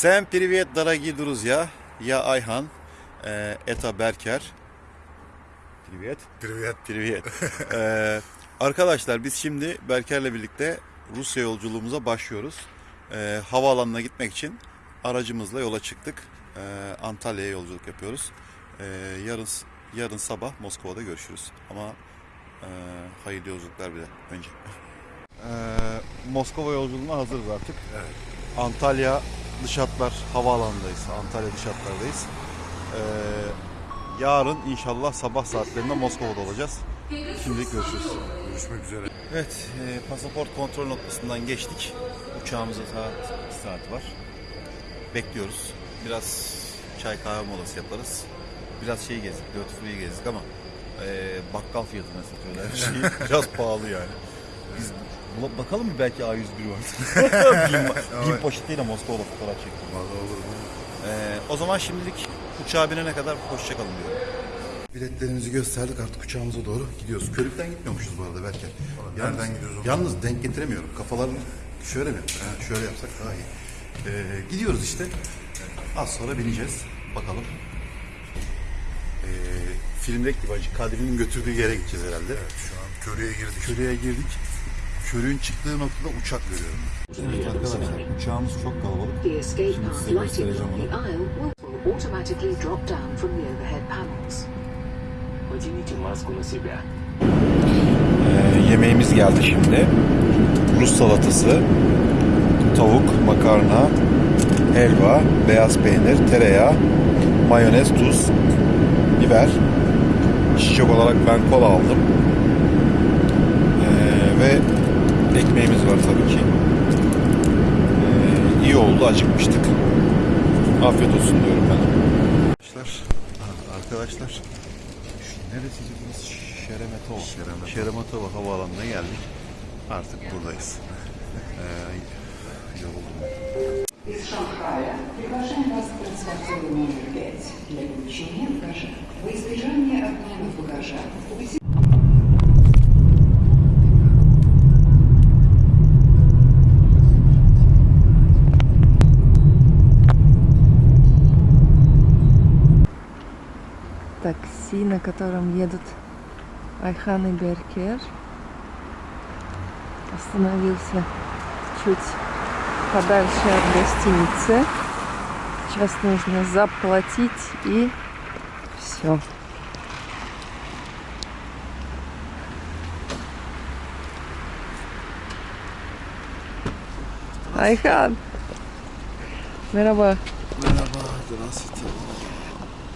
Всем привет, дорогие друзья. Я Айхан. Э, Это Berker. Привет. Привет. Привет. Ee, arkadaşlar biz şimdi Berker'le birlikte Rusya yolculuğumuza başlıyoruz. Ee, havaalanına gitmek için aracımızla yola çıktık. Ee, Antalya'ya yolculuk yapıyoruz. Ee, yarın yarın sabah Moskova'da görüşürüz. Ama e, hayırlı yolculuklar bile önce. Ee, Moskova yolculuğuna hazırız artık. Evet. Antalya dış hatlar havaalanındayız. Antalya dış hatlardayız. Ee, yarın inşallah sabah saatlerinde Moskova'da olacağız. Şimdilik görüşürüz. Görüşmek üzere. Evet, e, pasaport kontrol noktasından geçtik. Uçağımıza saat 2 saat var. Bekliyoruz. Biraz çay kahve molası yaparız. Biraz şey gezdik, Free'yi gezdik ama e, bakkal fiyatına satıyorlar her şeyi. Biraz pahalı yani. Biz bula- bakalım mı belki A101 var. bin, bin poşetiyle Moskova'da fotoğraf çektim. Vallahi olur mu? E, o zaman şimdilik uçağa binene kadar hoşçakalın diyorum. Biletlerimizi gösterdik artık uçağımıza doğru gidiyoruz. Körükten gitmiyormuşuz bu arada belki. nereden gidiyoruz Yalnız denk getiremiyorum. Kafalarını şöyle mi? Ha, şöyle yapsak daha iyi. Ee, gidiyoruz işte. Az sonra bineceğiz. Bakalım. Ee, filmdeki gibi acı Kadri'nin götürdüğü yere gideceğiz herhalde. Şu an köreye girdik. Körüğe girdik körüğün çıktığı noktada uçak görüyorum. Evet arkadaşlar uçağımız çok kalabalık. Şimdi size göstereceğim onu. Ee, yemeğimiz geldi şimdi. Rus salatası, tavuk, makarna, helva, beyaz peynir, tereyağı, mayonez, tuz, biber. İçecek olarak ben kola aldım. ekmeğimiz var tabii ki. Ee, iyi oldu, acıkmıştık. Afiyet olsun diyorum ben. Arkadaşlar, arkadaşlar şu neresiydi burası? Şeremetova. Şeremetova. Şeremetova havaalanına geldik. Artık buradayız. Ee, yoruldum. Из Шанхая приглашаем вас в транспортер номер 5 для получения багажа. Во избежание обманов багажа такси, на котором едут Айхан и Беркер. Остановился чуть подальше от гостиницы. Сейчас нужно заплатить и все. Ayhan. Merhaba. Merhaba, здравствуйте.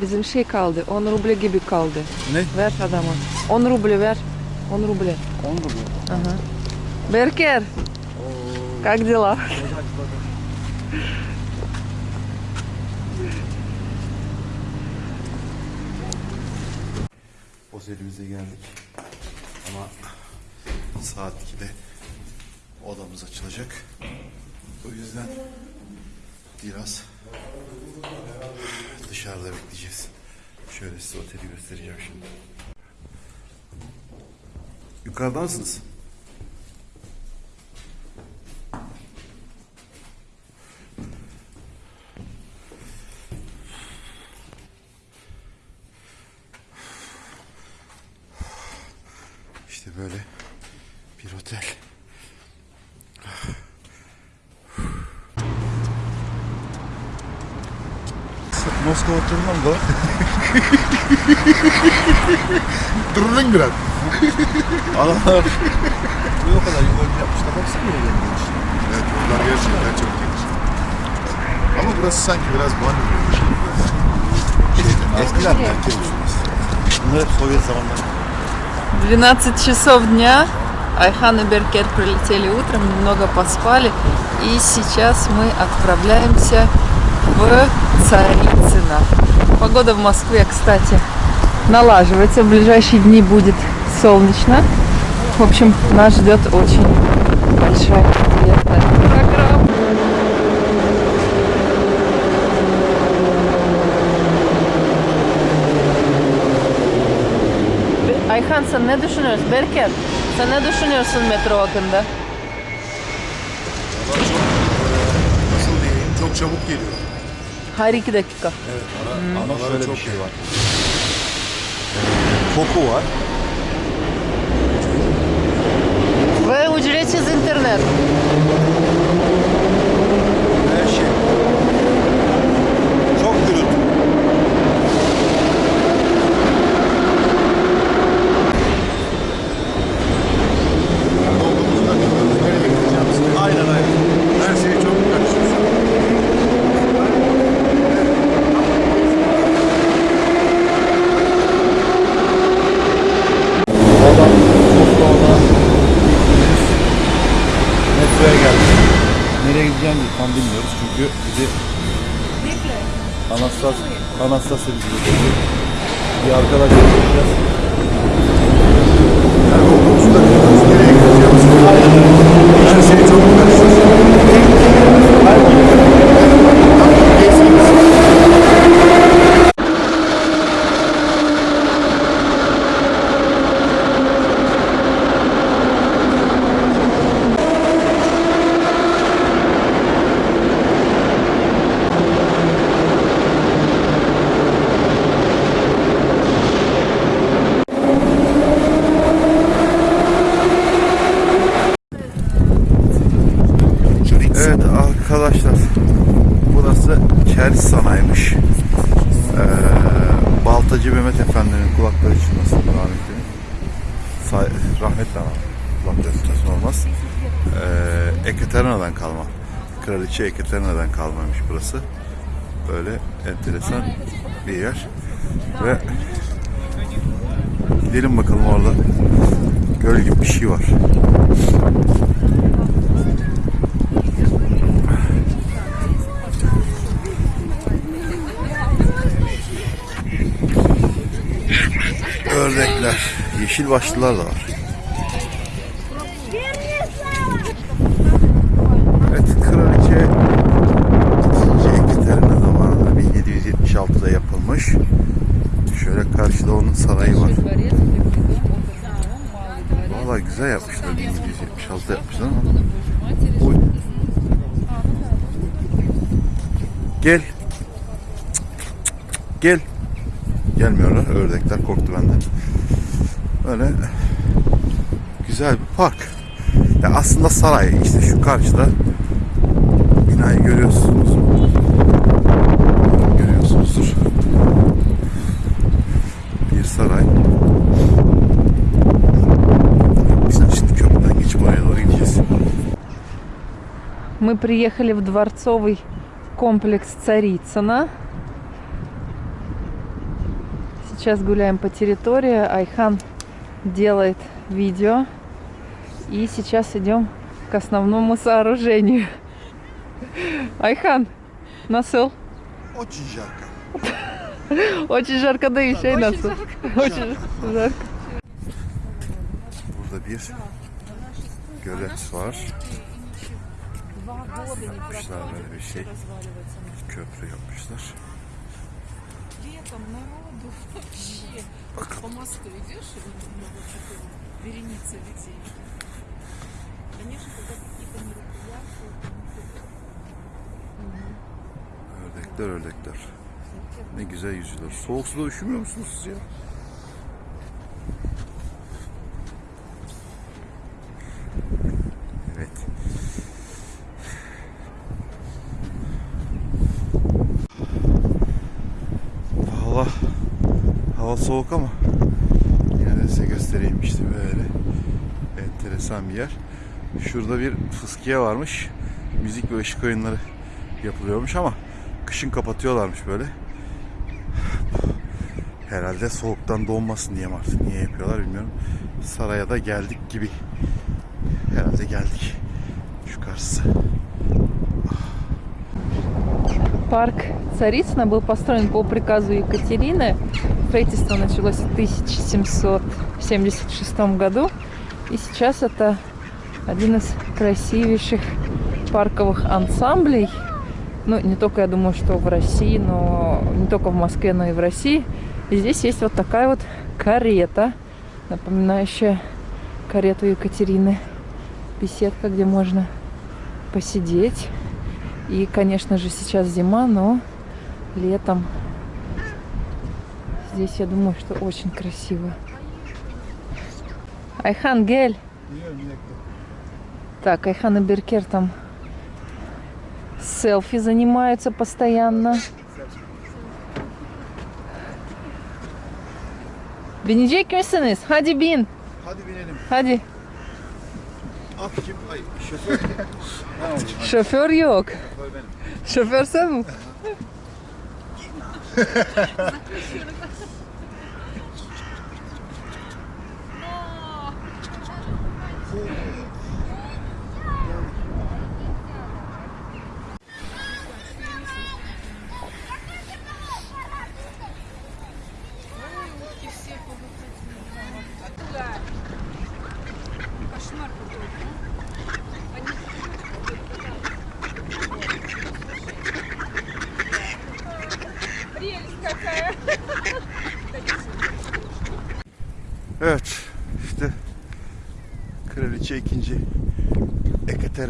Bizim şey kaldı. 10 ruble gibi kaldı. Ne? Ver adama. 10 ruble ver. 10 ruble. 10 ruble. Ага. Беркер, как дела? Otelimize geldik. Ama saat 2'de odamız açılacak. O yüzden biraz dışarıda bekleyeceğiz. Şöyle size oteli göstereceğim şimdi. Yukarıdansınız. İşte böyle bir otel. Moskova turundan da Durun biraz. adamlar bu o kadar yol önce yapmışlar. Baksana böyle gelmiş. Evet yollar gerçekten çok geniş. Ama burası sanki biraz banyo gibi. Şeyde, Eskiler merkez usulü. Bunlar hep Sovyet zamanları. 12 часов дня. Айхан и Беркер прилетели утром, немного поспали. И сейчас мы отправляемся в Царицыно. Погода в Москве, кстати, налаживается. В ближайшие дни будет солнечно. В общем, нас ждет очень большая приятная программа. Ayhan sen ne düşünüyorsun? Berker sen ne düşünüyorsun metro hakkında? Çok, nasıl diyeyim, çok çabuk geliyor. Her iki dakika. Ama Araları şöyle bir çok şey var. Koku var. Вы уделяете интернет. Baltacı Mehmet Efendi'nin kulakları çınlasın rahmetli. Say rahmetle ama kulakları çınlasın olmaz. Ee, Ekaterina'dan kalma. Kraliçe Ekaterina'dan kalmaymış burası. Böyle enteresan bir yer. Ve gidelim bakalım orada göl gibi bir şey var. Ördekler, yeşil başlılar da var. Evet, kraliçe Ekaterina'da zamanında 1776'da yapılmış. Şöyle karşıda onun sarayı var. Valla güzel yapmışlar 1776'da yapmışlar ama. Oy. Gel. Gel Gelmiyorlar. Ördekler korktu benden. Böyle güzel bir park. Ya aslında saray. işte şu karşıda binayı görüyorsunuz. Görüyorsunuzdur. Bir saray. Biz de şimdi köprüden geçip oraya doğru gideceğiz. Мы приехали в дворцовый комплекс Царицына. Сейчас гуляем по территории. Айхан делает видео. И сейчас идем к основному сооружению. Айхан, насыл. Очень жарко. Очень жарко, да еще и насыл. Очень жарко. Burada bir gölet var. Yapmışlar böyle bir şey. Köprü yapmışlar. Летом народу вообще. По мосту идешь, и много такого, вереница людей. Конечно, когда какие-то мероприятия, Ördekler ördekler. Ne güzel yüzüyorlar. Soğuk suda üşümüyor musunuz siz ya? soğuk ama yine de size göstereyim işte böyle enteresan bir yer. Şurada bir fıskiye varmış. Müzik ve ışık oyunları yapılıyormuş ama kışın kapatıyorlarmış böyle. Herhalde soğuktan donmasın diye mi artık niye yapıyorlar bilmiyorum. Saraya da geldik gibi. Herhalde geldik. Şu karşısı. Парк Царицына был построен по приказу Екатерины. Строительство началось в 1776 году. И сейчас это один из красивейших парковых ансамблей. Ну, не только, я думаю, что в России, но не только в Москве, но и в России. И здесь есть вот такая вот карета, напоминающая карету Екатерины. Беседка, где можно посидеть. И, конечно же, сейчас зима, но летом здесь, я думаю, что очень красиво. Айхан Гель. Так, Айхан и Беркер там селфи занимаются постоянно. Binecek misiniz? Hadi bin. Hadi binelim. Hadi. At kim? Ay şoför. Şoför yok. Şoför sen mi? Yeah.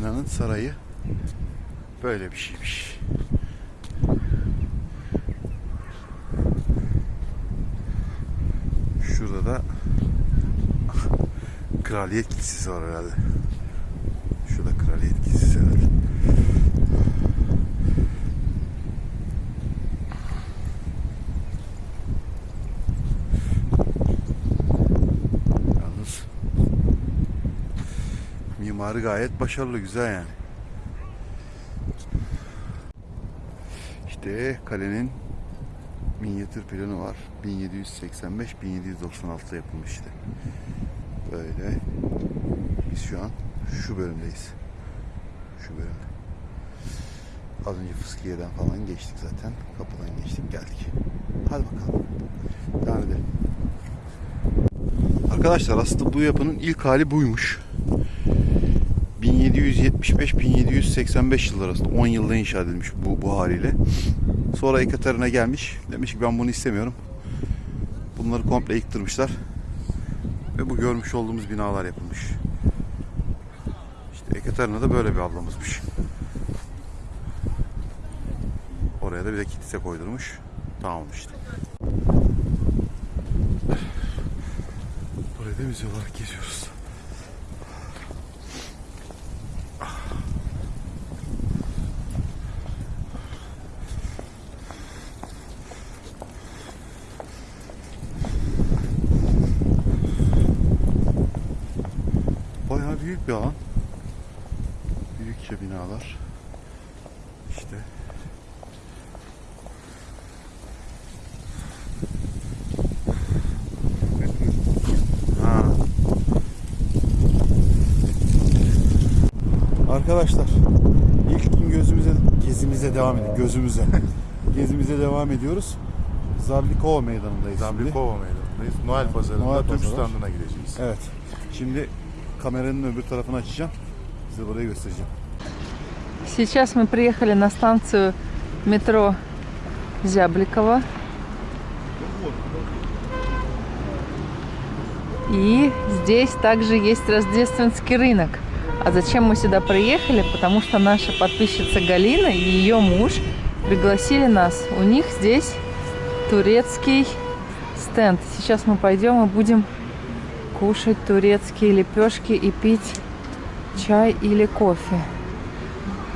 Ekaterina'nın sarayı böyle bir şeymiş. Şurada da Kraliyet Kilisesi var herhalde. Şurada Kraliyet Kilisesi herhalde. Yalnız mimarı gayet başarılı, güzel yani. İşte kalenin minyatür planı var. 1785-1796'da yapılmış işte. Böyle. Biz şu an şu bölümdeyiz. Şu bölümde. Az önce Fıskiye'den falan geçtik zaten. Kapıdan geçtik geldik. Hadi bakalım. Devam edelim. Arkadaşlar aslında bu yapının ilk hali buymuş. 1775-1785 yıllar arasında 10 yılda inşa edilmiş bu, bu haliyle. Sonra Ekaterina gelmiş. Demiş ki ben bunu istemiyorum. Bunları komple yıktırmışlar. Ve bu görmüş olduğumuz binalar yapılmış. İşte Ekaterina da böyle bir ablamızmış. Oraya da bir de kilise koydurmuş. Tamam işte. Burayı da müze geziyoruz. Arkadaşlar ilk gün gözümüze gezimize devam ediyoruz. Gözümüze. Gezimize devam ediyoruz. Zarlikova meydanındayız. şimdi. Zambikova meydanındayız. Noel pazarında Noel Türk pazarı standına gideceğiz. Evet. Şimdi kameranın öbür tarafını açacağım. Size burayı göstereceğim. Сейчас мы приехали на станцию метро Зябликова. И здесь также есть рождественский рынок. А зачем мы сюда приехали? Потому что наша подписчица Галина и ее муж пригласили нас. У них здесь турецкий стенд. Сейчас мы пойдем и будем кушать турецкие лепешки и пить чай или кофе.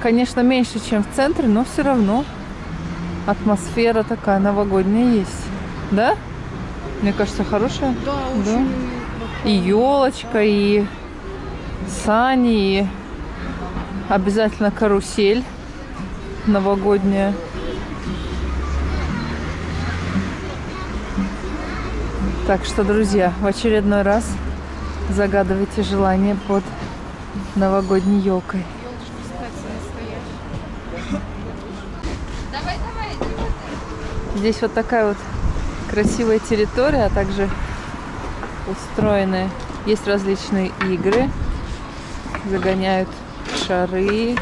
Конечно, меньше, чем в центре, но все равно атмосфера такая новогодняя есть. Да? Мне кажется, хорошая. Да, Да. очень. И елочка, и сани, и обязательно карусель новогодняя. Так что, друзья, в очередной раз загадывайте желание под новогодней елкой. Здесь вот такая вот красивая территория, а также устроены, есть различные игры, загоняют шары.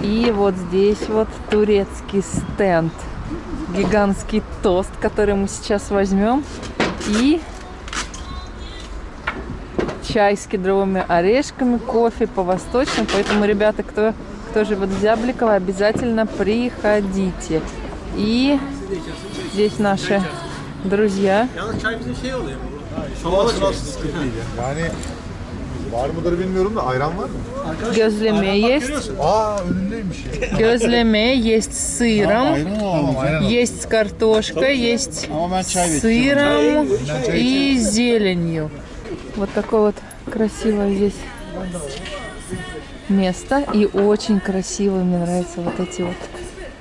И вот здесь вот турецкий стенд, гигантский тост, который мы сейчас возьмем. И чай с кедровыми орешками, кофе по-восточному. Поэтому, ребята, кто кто живет в Зябликово, обязательно приходите. И здесь наши друзья. Var mıdır bilmiyorum da ayran var mı? Gözleme есть. Aa önündeymiş ya. Gözleme есть с сыром. Tamam ayran al. Есть с картошкой, есть Ama ben çay с bekliyorum. сыром и зеленью. Вот такое вот красивое здесь место. И очень красиво. Мне нравятся вот эти вот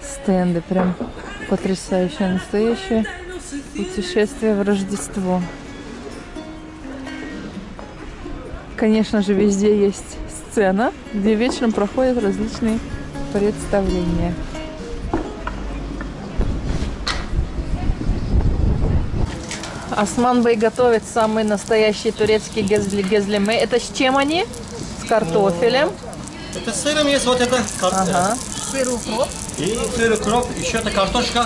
стенды. Прям потрясающее, настоящее путешествие в Рождество. Конечно же, везде есть сцена, где вечером проходят различные представления. Осман Бey готовит самый настоящий турецкий гезли гезлеме. Это с чем они? С картофелем. Это с сыром есть вот это. кар- Ага. Сыр укроп. И сыр, укроп, еще это картошка.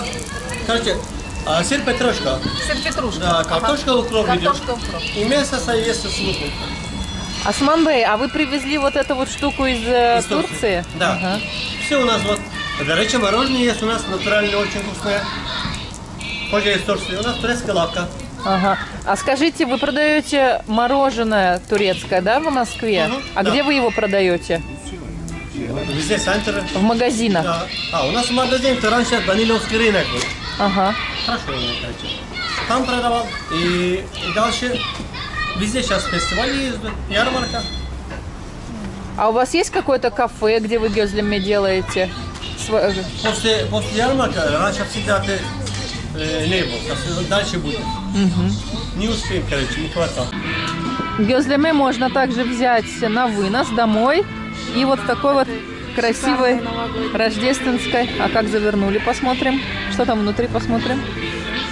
Короче, а, сыр петрушка. Сыр петрушка. Да, картошка укроп идет. Картошка укроп. И мясо со- есть с луком. Осман Бey, а вы привезли вот эту вот штуку из, э, Из Турции. Турции? Да. Ага. Все у нас вот. До речи, мороженое есть у нас натуральное, очень вкусное. Позже из Турции. У нас турецкая лавка. Ага. А скажите, вы продаете мороженое турецкое, да, в Москве? Мгм, а да. где вы его продаете? Везде центр. В магазинах? Да. А, у нас магазин, то раньше Даниловский рынок был. Ага. Хорошо, короче. Там продавал. И, и дальше везде сейчас фестивали ездят, ярмарка. А у вас есть какое-то кафе, где вы гезлями делаете? Сво- После, после ярмарка раньше всегда ты э, не был. Дальше будет. Не успеем, короче, не хватало. Гезлями можно также взять на вынос домой. И вот в такой вот красивой рождественской. А как завернули, посмотрим. Что там внутри, посмотрим.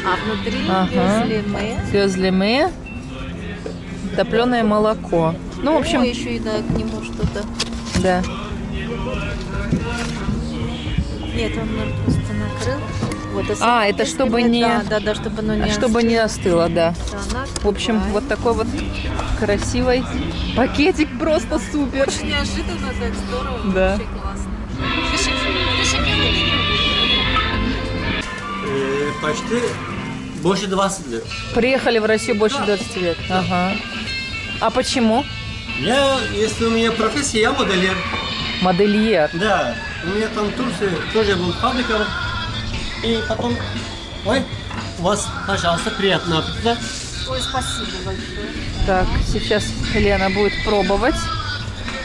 А внутри Ага. мы. Гезлями. Топленое молоко. Ну, в общем, еще и да, к нему что-то. да. Нет, он просто накрыл. Вот, если- А, это чтобы не- Да, да, да, чтобы оно не Чтобы не остыло, да. остыло. В общем, вот такой вот красивый пакетик просто супер. Очень неожиданно, так здорово. Да. Вообще классно. Э, почти больше 20 лет. Приехали в Россию больше 20 лет. Ага. А почему? Я, если у меня профессия, я модельер. Модельер. Да, у меня там в Турции тоже был фабрика. И потом, ой, у вас, пожалуйста, приятного аппетита. Ой, спасибо большое. Так, сейчас Лена будет пробовать.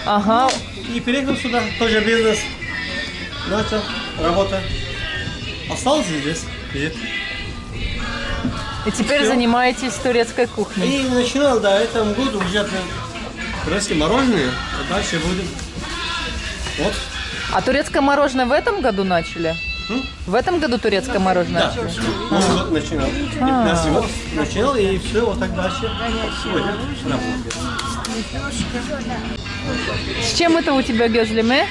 Ага. И переехал сюда, тоже бизнес. Начал, работа. Остался здесь. Нет. И теперь Всё. занимаетесь турецкой кухней. И начинал, да, этому году уже турецкие мороженое, а дальше будет. Вот. А турецкое мороженое в этом году начали? М? В этом году турецкое мороженое? Да, Новый год начинал. 15 год начинал, и все, вот так дальше. Сегодня. С чем это у тебя гезлеме?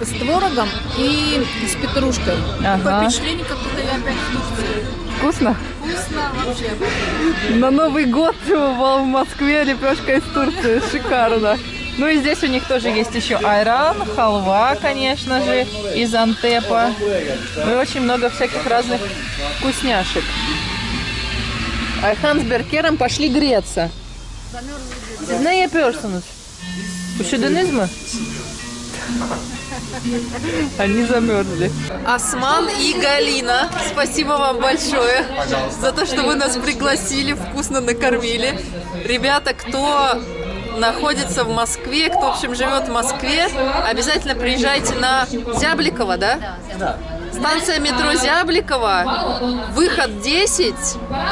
С творогом и с петрушкой. Ага. Такое впечатление, как будто я опять в Турции. Вкусно? Вкусно вообще. На Новый год в Москве лепешка из Турции. Шикарно. Ну и здесь у них тоже есть еще айран, халва, конечно же, из Антепа. Ну и очень много всяких разных вкусняшек. Ayhan с Беркером пошли греться. Ne yapıyorsunuz? Üşüdünüz mü? Они замерзли. Осман и Галина, спасибо вам большое за то, что вы нас пригласили, вкусно накормили. Ребята, кто находится в Москве, кто, в общем, живет в Москве, обязательно приезжайте на Зябликова, да? Станция метро Зябликова, выход 10.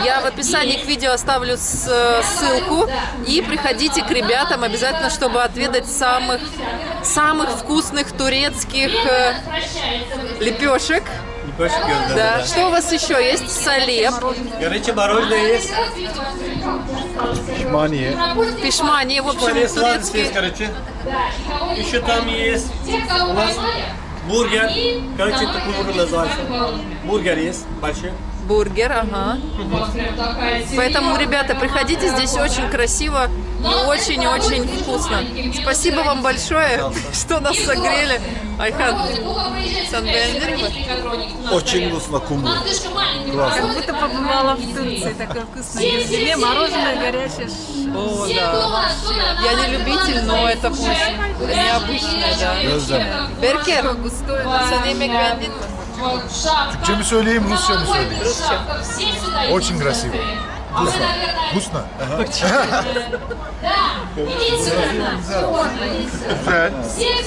Я в описании к видео оставлю э, ссылку. И приходите к ребятам обязательно, чтобы отведать самых, самых вкусных турецких э, лепешек. Лепешки, да, Да. да. Что у вас еще есть? Салеп, Горячее мороженое есть. Pişmaniye. pişmaniye, в общем, есть, турецкие. короче. Еще там есть у нас бургер. Короче, такой бургер называется. Бургер есть большой. Бургер, ага. Поэтому, ребята, приходите, здесь очень красиво и очень-очень вкусно. Спасибо вам большое, что нас согрели. Айхан, mi? Очень вкусно куму. Как будто побывала в Турции. Такое вкусное безе, мороженое горячее. О, да. Я не любитель, но это вкусно. Необычное, да. Беркер, Густое, да. Türkçe mi söyleyeyim, Rusça mı söyleyeyim? Очень красиво. Вкусно. Вкусно. Güzel.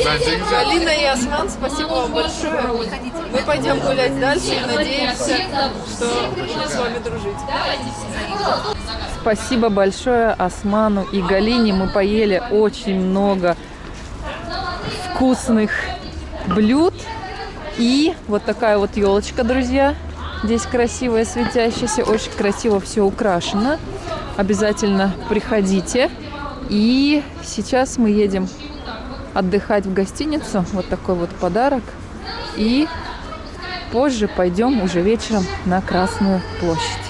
Bence güzel. Алина и Осман, спасибо вам большое. Мы пойдем гулять дальше и надеемся, что будем с вами дружить. Спасибо большое Осману и Галине. Мы поели очень много вкусных блюд. И вот такая вот елочка, друзья. Здесь красивая, светящаяся, очень красиво все украшено. Обязательно приходите. И сейчас мы едем отдыхать в гостиницу. Вот такой вот подарок. И позже пойдем уже вечером на Красную площадь.